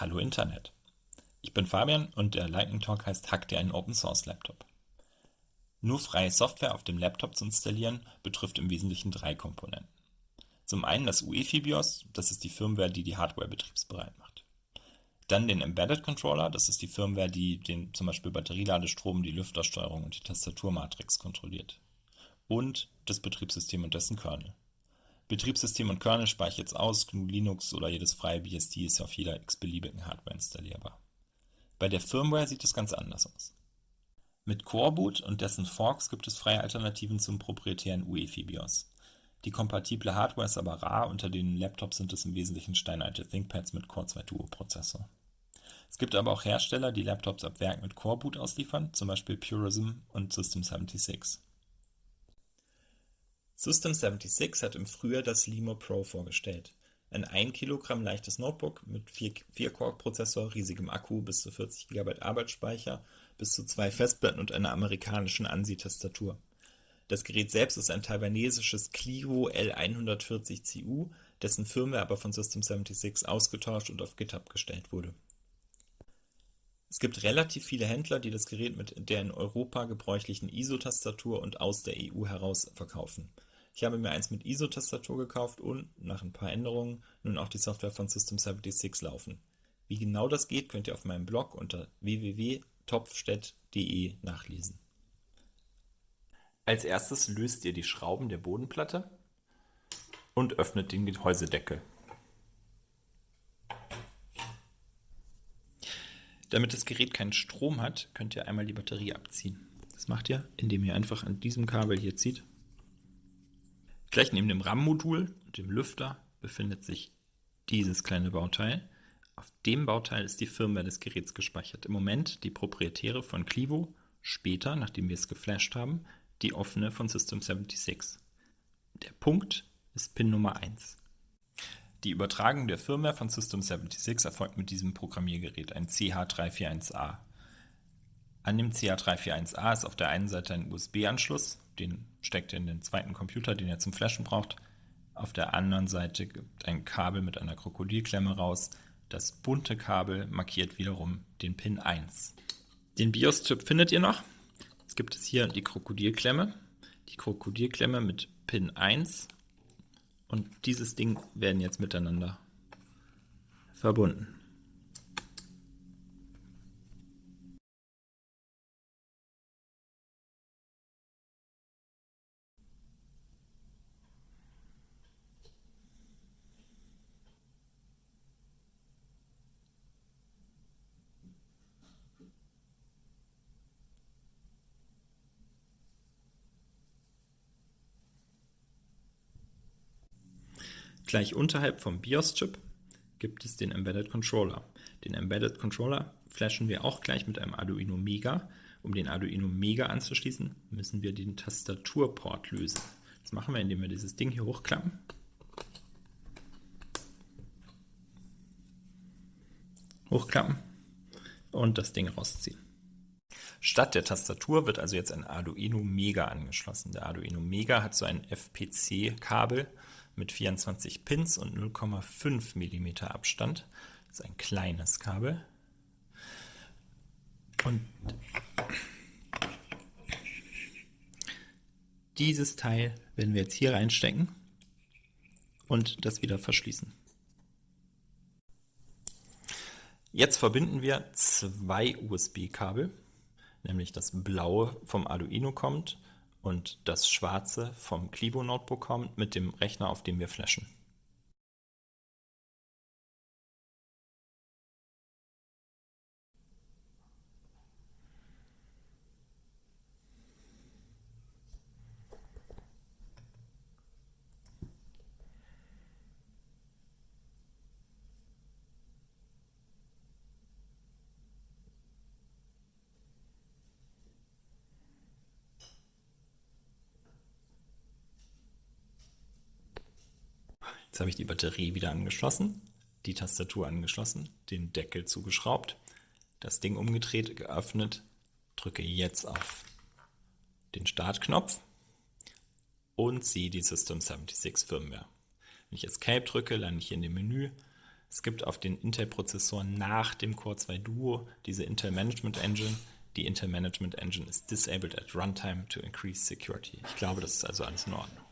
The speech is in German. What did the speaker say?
Hallo Internet. Ich bin Fabian und der Lightning Talk heißt Hack dir einen Open Source Laptop. Nur freie Software auf dem Laptop zu installieren betrifft im Wesentlichen drei Komponenten. Zum einen das UEFI BIOS, das ist die Firmware, die die Hardware betriebsbereit macht. Dann den Embedded Controller, das ist die Firmware, die den zum Beispiel Batterieladestrom, die Lüftersteuerung und die Tastaturmatrix kontrolliert. Und das Betriebssystem und dessen Kernel. Betriebssystem und Kernel speichere ich jetzt aus, GNU Linux oder jedes freie BSD ist auf jeder x-beliebigen Hardware installierbar. Bei der Firmware sieht es ganz anders aus. Mit Coreboot und dessen Forks gibt es freie Alternativen zum proprietären UEFI BIOS. Die kompatible Hardware ist aber rar, unter den Laptops sind es im Wesentlichen steinalte ThinkPads mit Core 2 Duo Prozessor. Es gibt aber auch Hersteller, die Laptops ab Werk mit Coreboot ausliefern, zum Beispiel Purism und System76. System76 hat im Frühjahr das Limo Pro vorgestellt. Ein 1 Kilogramm leichtes Notebook mit 4-Core-Prozessor, riesigem Akku, bis zu 40 GB Arbeitsspeicher, bis zu zwei Festplatten und einer amerikanischen ANSI-Tastatur. Das Gerät selbst ist ein taiwanesisches Clivo L140CU, dessen Firmware aber von System76 ausgetauscht und auf GitHub gestellt wurde. Es gibt relativ viele Händler, die das Gerät mit der in Europa gebräuchlichen ISO-Tastatur und aus der EU heraus verkaufen. Ich habe mir eins mit ISO-Tastatur gekauft und, nach ein paar Änderungen, nun auch die Software von System76 laufen. Wie genau das geht, könnt ihr auf meinem Blog unter www.topfstedt.de nachlesen. Als erstes löst ihr die Schrauben der Bodenplatte und öffnet den Gehäusedeckel. Damit das Gerät keinen Strom hat, könnt ihr einmal die Batterie abziehen. Das macht ihr, indem ihr einfach an diesem Kabel hier zieht Gleich neben dem RAM-Modul und dem Lüfter befindet sich dieses kleine Bauteil. Auf dem Bauteil ist die Firmware des Geräts gespeichert. Im Moment die proprietäre von Clivo, später, nachdem wir es geflasht haben, die offene von System76. Der Punkt ist Pin Nummer 1. Die Übertragung der Firmware von System76 erfolgt mit diesem Programmiergerät, ein CH341A. An dem CH341A ist auf der einen Seite ein USB-Anschluss, den steckt ihr in den zweiten Computer, den ihr zum Flashen braucht. Auf der anderen Seite gibt ein Kabel mit einer Krokodilklemme raus. Das bunte Kabel markiert wiederum den Pin 1. Den BIOS-Chip findet ihr noch. Jetzt gibt es hier die Krokodilklemme. Die Krokodilklemme mit Pin 1 und dieses Ding werden jetzt miteinander verbunden. Gleich unterhalb vom BIOS-Chip gibt es den Embedded Controller. Den Embedded Controller flashen wir auch gleich mit einem Arduino Mega. Um den Arduino Mega anzuschließen, müssen wir den Tastaturport lösen. Das machen wir, indem wir dieses Ding hier hochklappen. Hochklappen und das Ding rausziehen. Statt der Tastatur wird also jetzt ein Arduino Mega angeschlossen. Der Arduino Mega hat so ein FPC-Kabel, mit 24 Pins und 0,5 mm Abstand. Das ist ein kleines Kabel. Und dieses Teil werden wir jetzt hier reinstecken und das wieder verschließen. Jetzt verbinden wir zwei USB-Kabel, nämlich das blaue vom Arduino kommt und das schwarze vom Clivo Notebook kommt mit dem Rechner, auf dem wir flashen. Jetzt habe ich die Batterie wieder angeschlossen, die Tastatur angeschlossen, den Deckel zugeschraubt, das Ding umgedreht, geöffnet, drücke jetzt auf den Startknopf und sehe die System76 Firmware. Wenn ich Escape drücke, lande ich hier in dem Menü, Es gibt auf den Intel-Prozessoren nach dem Core 2 Duo diese Intel Management Engine. Die Intel Management Engine ist disabled at runtime to increase security. Ich glaube, das ist also alles in Ordnung.